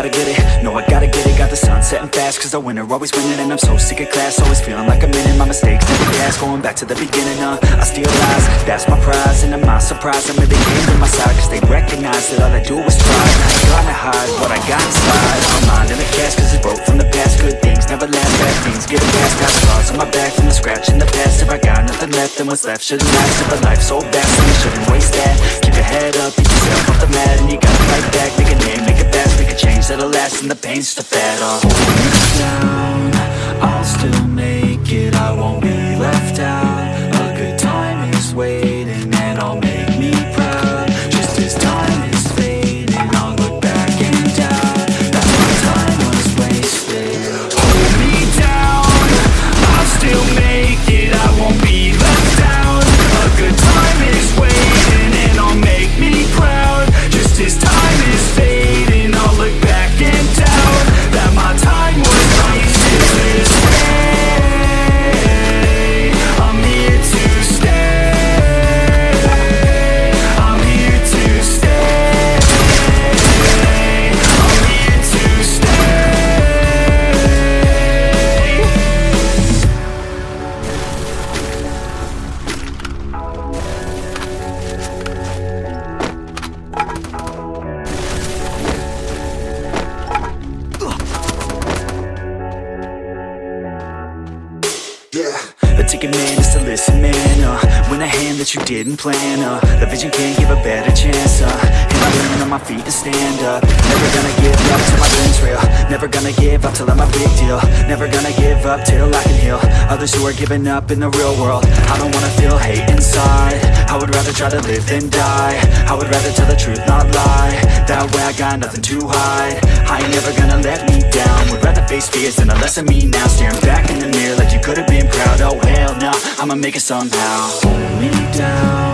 gotta get it, no I gotta get it. Got the sun setting fast cause the winner always winning And I'm so sick of class, always feeling like I'm in My mistakes never gas, going back to the beginning uh, I steal lies, that's my prize And I'm not surprised, I'm really came to my side Cause they recognize that all I do is try. I ain't gonna hide what I got inside My mind in the cast cause it's broke from the past. Good things never last, bad things get past. Got scars on my back from the scratch in the past. If I got nothing left, then what's left shouldn't last. If a life's so you shouldn't waste that. Keep your and the pain's fad uh. Down, I'll still make it. I won't be left out. A good time is waiting And I'll make Man is to listen man uh, When the hand that you didn't plan uh, The vision can't give a better chance uh, And I'm leaning on my feet to stand up. Never gonna give up till my dreams real Never gonna give up till I'm a big deal Never gonna give up till I can heal. Others who are giving up in the real world I don't wanna feel hate inside. I would rather try to live than die I would rather tell the truth, not lie. That way I got nothing to hide I ain't never gonna let me down. Would rather face fears than a less of me now. Staring back in the mirror like you could've been proud Oh hell no, I'ma make it somehow me down,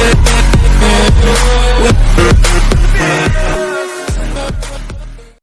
We.